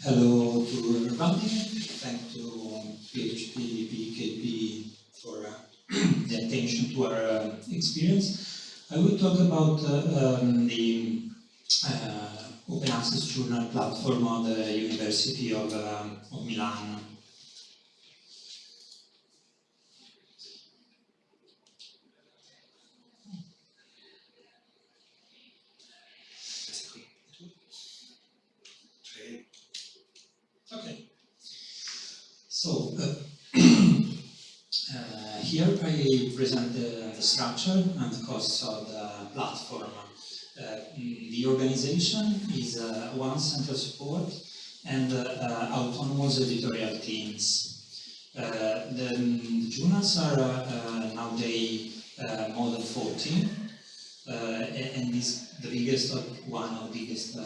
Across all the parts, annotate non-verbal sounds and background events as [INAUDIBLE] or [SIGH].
Hello to everybody. Thank to PHP PKP for uh, [CLEARS THROAT] the attention to our uh, experience. I will talk about uh, um, the uh, open access journal platform of the University of, um, of Milan. Okay. So, uh, uh, here I present the, the, structure and the costs of the platform. Uh, the organization is uh, one central support and uh, autonomous editorial teams. The, the, journals are nowadays more than 14 and is the biggest, of, one of the biggest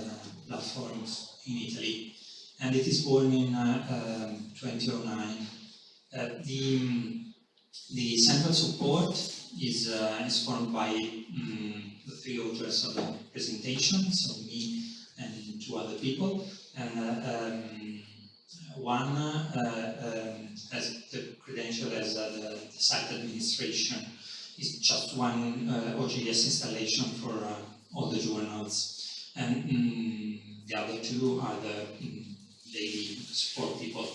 platforms in Italy and it is born in uh, um, 2009. Uh, the, the central support is, uh, is formed by um, the three authors of the presentation, so me and two other people, and um, one um, has the credential as the, the site administration. It's just one OJS installation for all the journals, and um, the other two are the daily support people.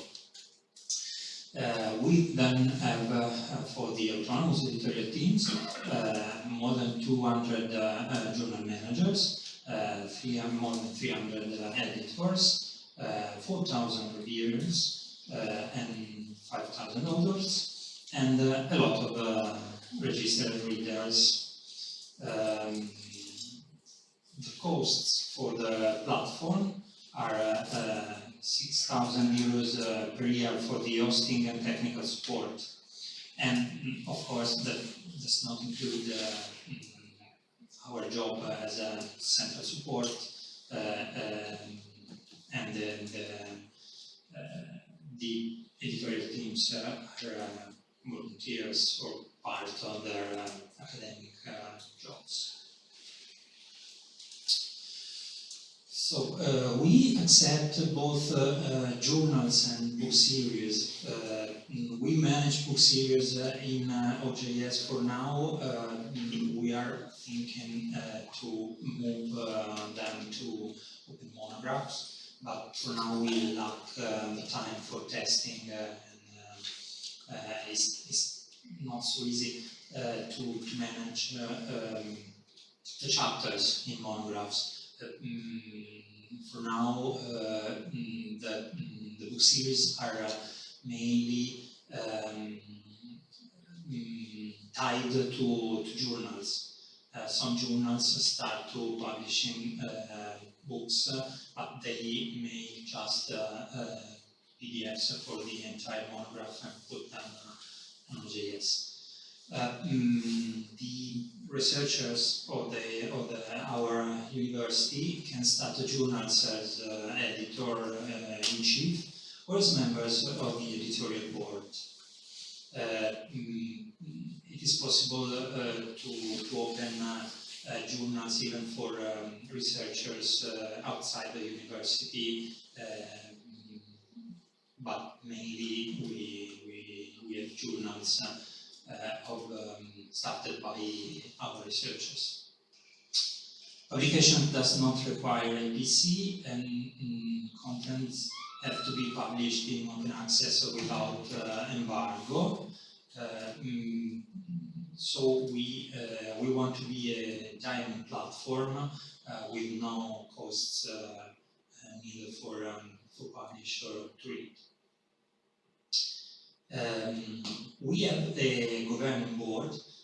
Uh, we then have, uh, for the autonomous editorial teams, uh, more than 200 uh, uh, journal managers, uh, three, more than 300 editors, 4,000 reviewers, and 5,000 authors, and a lot of registered readers. Um, the costs for the platform are 6,000 euros uh, per year for the hosting and technical support. And mm, of course, that does not include uh, mm, our job as a central support uh, um, and the, the editorial teams are volunteers or part of their academic jobs. So uh, we accept both uh, uh, journals and book series. Uh, we manage book series uh, in OJS for now. we are thinking to move them to open monographs, but for now we lack the time for testing and it's, it's, not so easy to, to manage um, the chapters in monographs. Mm, for now, uh, mm, the, mm, the book series are uh, mainly um, tied to, to journals. Uh, some journals start to publishing books, but they may just PDFs for the entire monograph and put them on OJS. Uh, mm, the researchers of the of the, our university can start a journal as uh, editor uh, in chief or as members of the editorial board. Uh, mm, it is possible uh, to, to open journals even for um, researchers outside the university, but mainly we, we, we have journals uh, of, um, started by our researchers. Publication does not require APC and mm, contents have to be published in open access or without uh, embargo. Uh, mm, so we uh, we want to be a diamond platform uh, with no costs uh, neither for um, for publish or to read. Um, we have a governing board uh,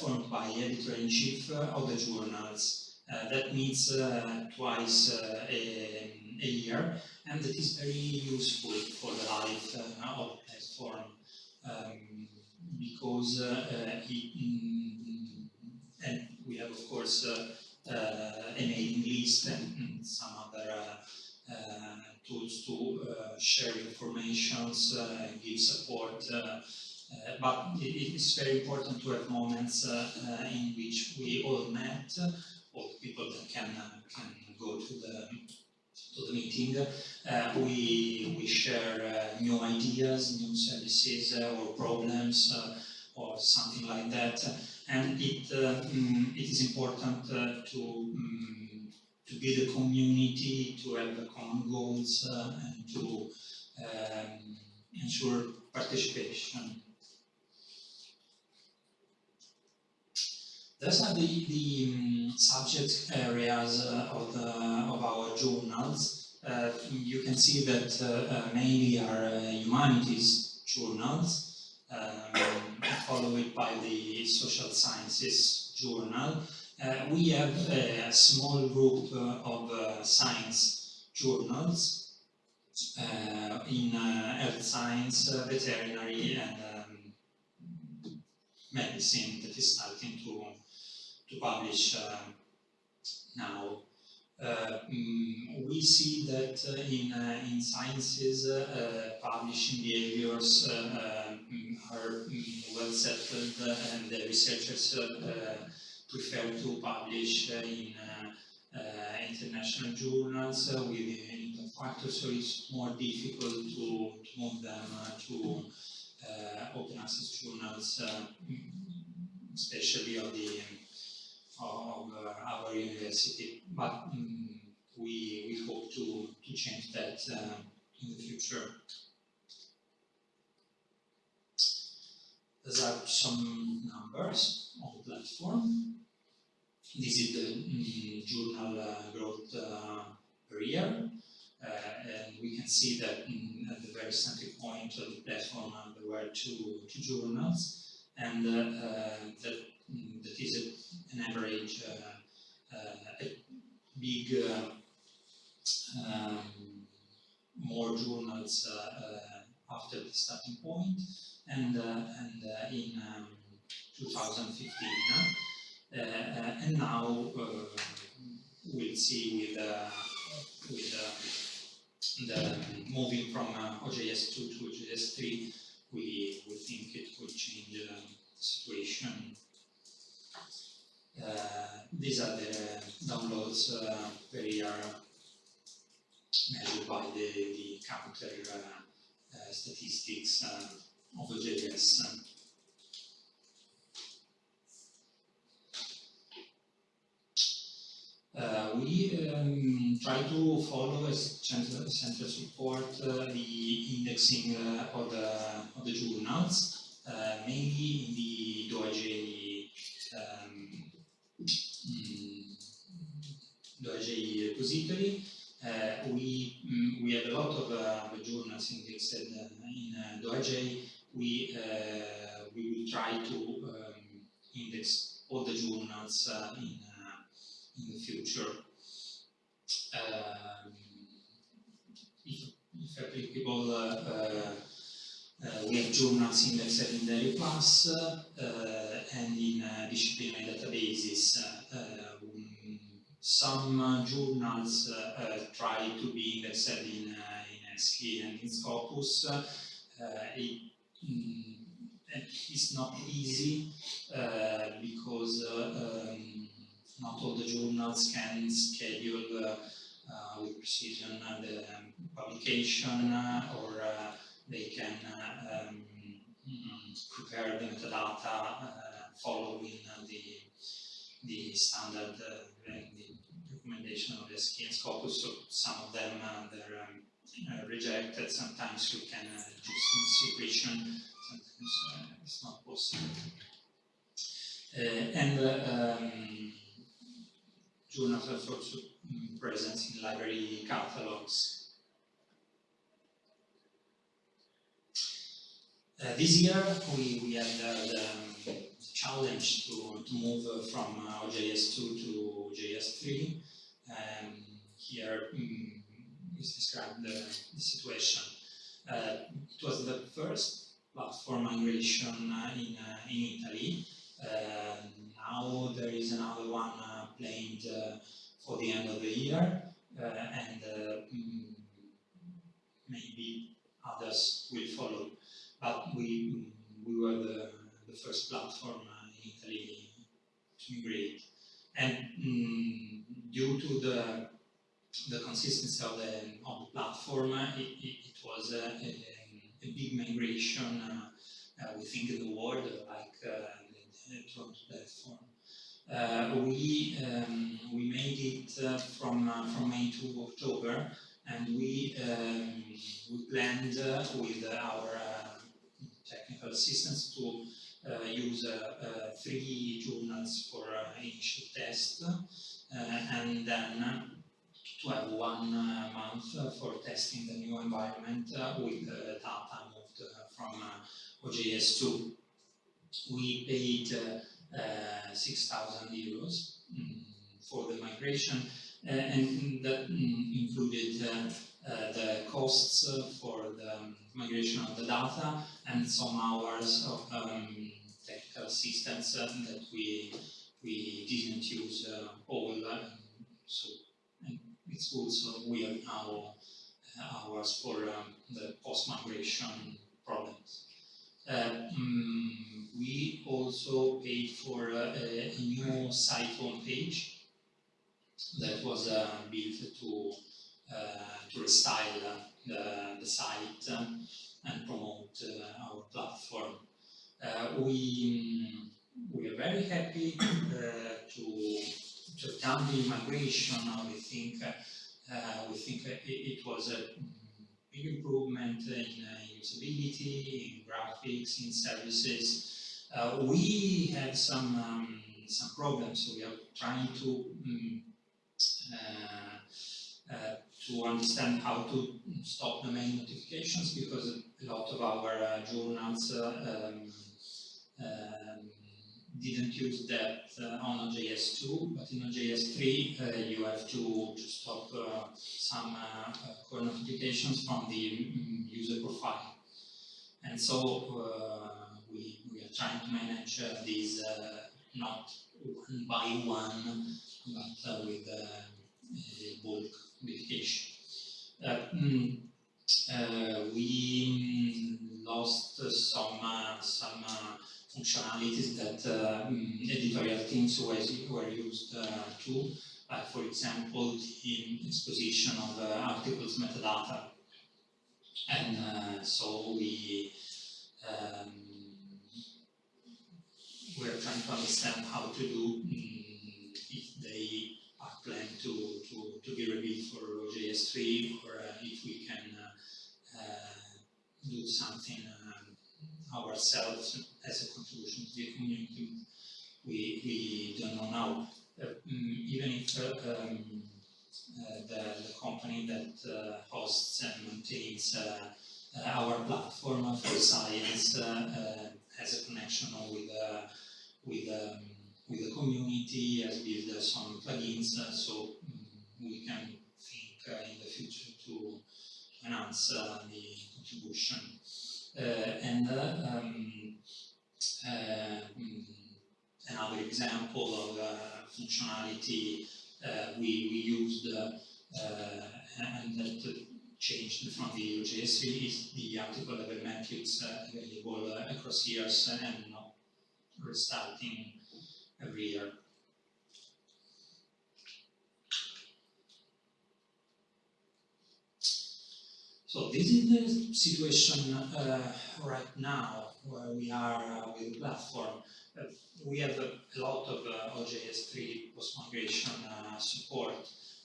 formed by editor-in-chief uh, of the journals. Uh, that meets uh, twice uh, a, a, year, and it is very useful for the life uh, of the platform um, because it, mm, and we have of course a mailing list and, and some other tools to uh, share information, uh, give support, uh, but it is very important to have moments in which we all met, the people that can, can go to the to the meeting. Uh, we, we share uh, new ideas, new services uh, or problems uh, or something like that. And it, mm, it is important to, um, to build a community, to have common goals and to um, ensure participation. Those are the, the um, subject areas uh, of, the, of our journals. Uh, you can see that uh, uh mainly are uh, humanities journals, um, followed by the social sciences journal. Uh, we have a small group of science journals in health science, veterinary and um, medicine that is starting to to publish uh, now. Uh, mm, we see that uh, in, in sciences, publishing behaviors mm, are mm, well settled and the researchers prefer to publish in international journals with impact factors, so it's more difficult to, move them to uh, open access journals, uh, especially of the of uh, our university, but um, we, we hope to, to change that uh, in the future. These are some numbers on the platform. This is the um, journal uh, growth uh, per year. Uh, and we can see that um, at the very center point of the platform uh, there were two, two journals and that that is an average, uh, uh, big, uh, um, more journals after the starting point, and, and in um, 2015. and now we'll see with, with the moving from OJS2 to OJS3, we, we think it will change the situation uh, these are the downloads uh, they are measured by the, the counter uh, statistics of the OJS. Uh, we um, try to follow as central, support uh, the indexing uh, of, the, of the journals, mainly in the DOAJ DOAJ repository. Uh, we, mm, we have a lot of uh, journals indexed uh, in uh, DOAJ. We, uh, we will try to um, index all the journals uh, in, in the future. Um, if, if applicable, uh, we have journals indexed in ERIH PLUS uh, and in uh, disciplinary databases. Some journals try to be indexed in, in ESCI and in Scopus. It, mm, it's not easy uh, because uh, um, not all the journals can schedule uh, with precision the um, publication or they can uh, um, prepare the metadata uh, following uh, the, the standard the recommendation of the ESCI and Scopus. So some of them they're um, rejected. Sometimes we can adjust the situation. Sometimes it's not possible. and um, journals are also mm, present in library catalogs Uh, this year, we, we had uh, the, challenge to, to move from uh, OJS2 to OJS3. Um, here um, is described the, the situation. Uh, it was the first platform migration uh, in, in Italy. now there is another one planned for the end of the year, and mm, maybe others will follow but we, we were the, the first platform in Italy to migrate. And mm, due to the the consistency of the, of the platform. It, it, it was a, a, big migration, uh, we think in the world, like the, the platform. Uh, we um, we made it uh, from uh, from May to October, and we um, we planned with our technical assistance to use three journals for initial test, and then to have one month for testing the new environment with data moved from OJS2. We paid uh, 6,000 euros um, for the migration, uh, and that um, included uh, the costs for the migration of the data and some hours of um, technical assistance that we we didn't use all. so it's also we have now hours for um, the post-migration problems. Uh, um, we also paid for uh, a, a, new site homepage that was uh, built to to restyle the, the site and promote our platform. We we are very happy to to have done the migration. We think we think it, it was a big improvement in, uh, usability, in graphics, in services. Uh, we had some um, some problems, so we are trying to um, uh, to understand how to stop the mail notifications because a lot of our uh, journals uh, um, um, didn't use that uh, on OJS2, but in OJS3 uh, you have to, to stop uh, some core notifications from the mm, user profile. And so we, we are trying to manage these not one by one, but with bulk notification. Mm, uh, we functionalities that uh, mm, editorial teams were, used uh, to, for example the exposition of uh, articles metadata. And uh, so we um, we're trying to understand how to do um, if they are planned to, to, to be reviewed for OJS3 or uh, if we can do something ourselves as a the community, we, we don't know now. Uh, mm, even if uh, um, uh, the, the, company that uh, hosts and maintains our platform for science has a connection with with um, with the community, has built some plugins, so um, we can think in the future to enhance the contribution. Uh, and uh, um, mm, Um, another example of uh, functionality uh, we, we used uh, and that changed from the OJS3 is the article level metrics available across years and not restarting every year. So this is the situation uh, right now where we are uh, with the platform. Uh, we have a, a lot of uh, OJS3 post-migration uh, support.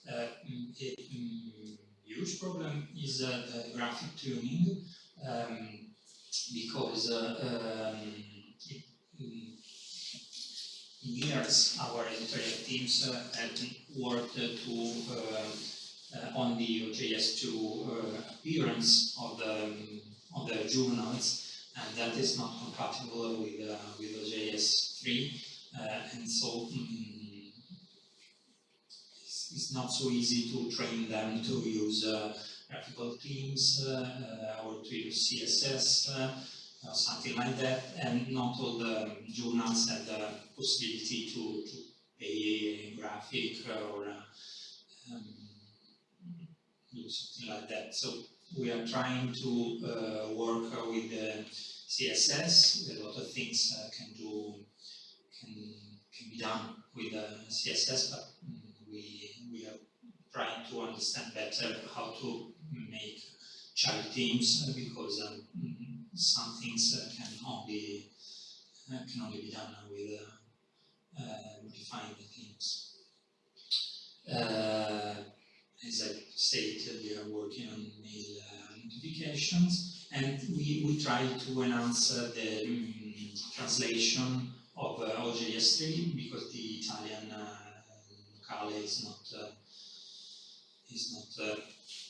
Uh, mm, a mm, huge problem is the graphic tuning um, because um, it, mm, years our editorial teams have worked to uh, on the OJS2 uh, appearance of the, um, of the journals, and that is not compatible with, uh, with OJS3, and so um, it's, it's, not so easy to train them to use graphical themes or to use CSS or something like that, and not all the journals have the possibility to, to pay a graphic or something like that. So we are trying to uh, work uh, with CSS. A lot of things uh, can do can can be done with CSS, but mm, we we are trying to understand better how to make child themes uh, because um, some things uh, can only uh, can only be done with modifying the themes. As I stated, we are working on mail notifications and we, we try to enhance the um, translation of uh, OJS3 because the Italian uh, locale is not uh, is not uh,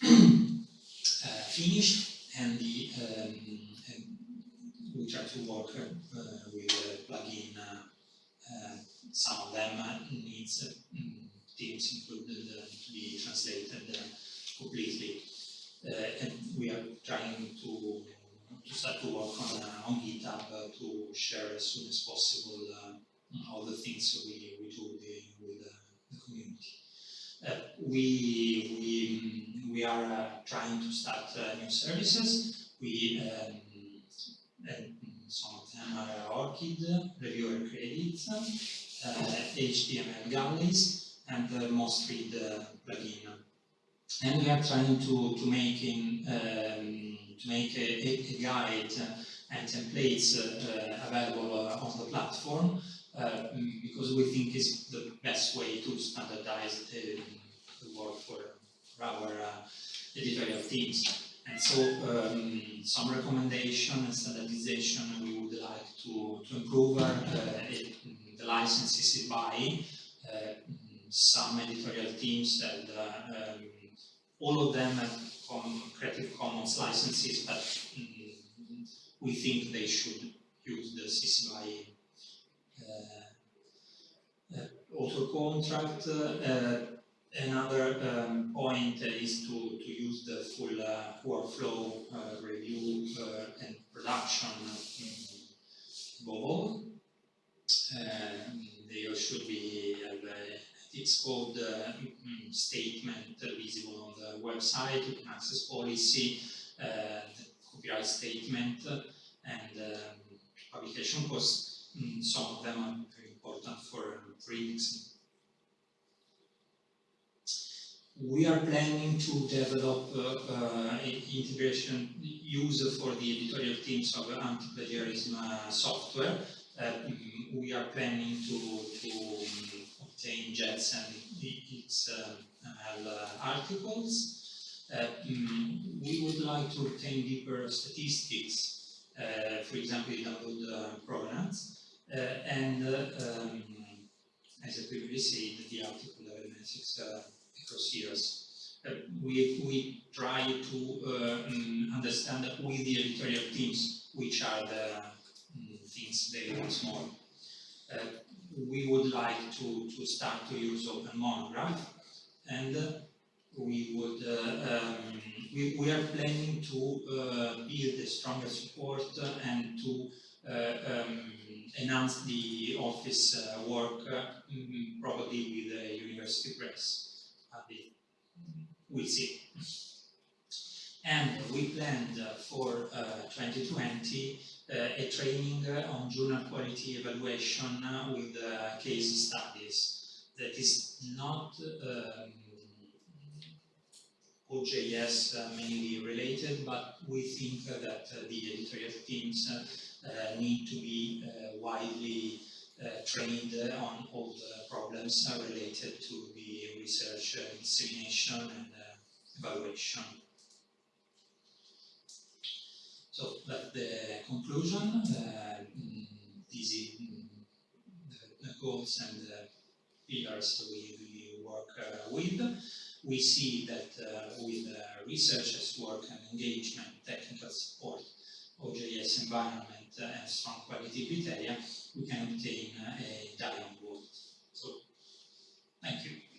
[CLEARS THROAT] uh, finished and the um, and we try to work uh, with plugin. some of them needs teams included to be translated completely. and we are trying to to start to work on, uh, on GitHub uh, to share as soon as possible uh, all the things we, we do with the, with the community. we, we, we are trying to start new services. We um, some of them are ORCID, reviewer credits, uh, HTML galleys, and the MostRead uh, plugin. And we are trying to, to make in, um, to make a, a guide and templates uh, available uh, on the platform uh, because we think it's the best way to standardize the, the work for, for our editorial teams. And so um, some recommendation and standardization we would like to, to improve uh, it, the licenses by uh, some editorial teams and uh, um, all of them have Creative Commons licenses, but mm, we think they should use the CC BY uh, uh, auto contract. Uh, another um, point is to, to use the full workflow review and production above all. they should be it's called uh, mm, statement visible on the website, open access policy, uh, copyright statement, and um, publication costs. Mm, some of them are very important for, for indexing. We are planning to develop uh, uh, integration use for the editorial teams of anti-plagiarism uh, software. Uh, mm, we are planning to, to obtain JATS and XML uh, articles. Uh, mm, we would like to obtain deeper statistics, uh, for example, in download provenance, and um, as I previously said, the article level metrics across years. Uh, we, we try to uh, um, understand with the editorial teams which are the um, things they want more. Uh, we would like to, to start to use Open Monograph and we would uh, um, we, we are planning to uh, build a stronger support and to uh, um, enhance the office uh, work probably with the university press. we'll see. And we planned for 2020 uh, a training on journal quality evaluation with uh, case studies that is not um, OJS uh, mainly related, but we think that the editorial teams need to be widely trained on all the problems related to the research dissemination and evaluation. The conclusion. Uh, these the, goals and the pillars we, we work uh, with. We see that uh, with researchers' work and engagement, technical support, OJS environment and strong quality criteria, we can obtain a diamond world. So, thank you.